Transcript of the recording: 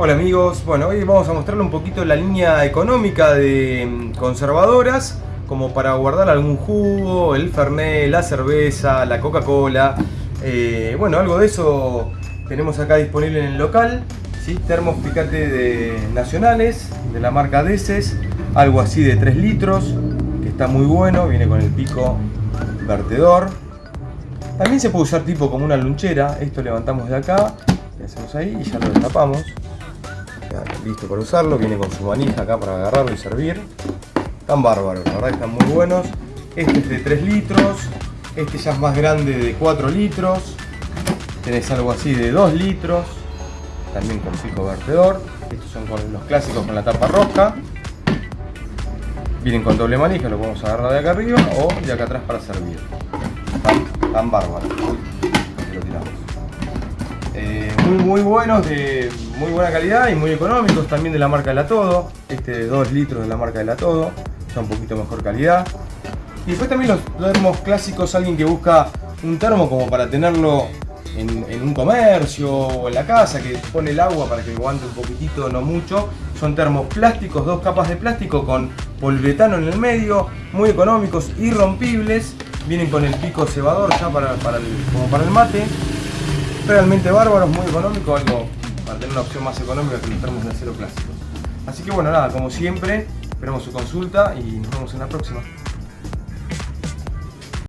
Hola amigos, bueno hoy vamos a mostrarle un poquito la línea económica de mm, conservadoras como para guardar algún jugo, el fernet, la cerveza, la coca-cola. Eh, bueno algo de eso tenemos acá disponible en el local ¿sí? termos picante de nacionales de la marca Deces algo así de 3 litros que está muy bueno, viene con el pico vertedor. También se puede usar tipo como una lunchera esto levantamos de acá le hacemos ahí y ya lo destapamos listo para usarlo, viene con su manija acá para agarrarlo y servir. Están bárbaros, la verdad están muy buenos. Este es de 3 litros, este ya es más grande de 4 litros. Tenés algo así de 2 litros, también con pico vertedor. Estos son los clásicos con la tapa roja. Vienen con doble manija, lo podemos agarrar de acá arriba o de acá atrás para servir. Están, bárbaros. Eh, muy muy buenos de muy buena calidad y muy económicos, también de la marca de la Todo, este de 2 litros de la marca de la Todo, está un poquito mejor calidad. Y después también los termos clásicos, alguien que busca un termo como para tenerlo en, un comercio o en la casa, que pone el agua para que aguante un poquitito, no mucho. Son termos plásticos, dos capas de plástico con polvetano en el medio, muy económicos, irrompibles. Vienen con el pico cebador ya para, para como para el mate. Realmente bárbaros, muy económico, algo para tener una opción más económica que los termos de acero clásicos. Así que bueno, nada, como siempre, esperamos su consulta y nos vemos en la próxima.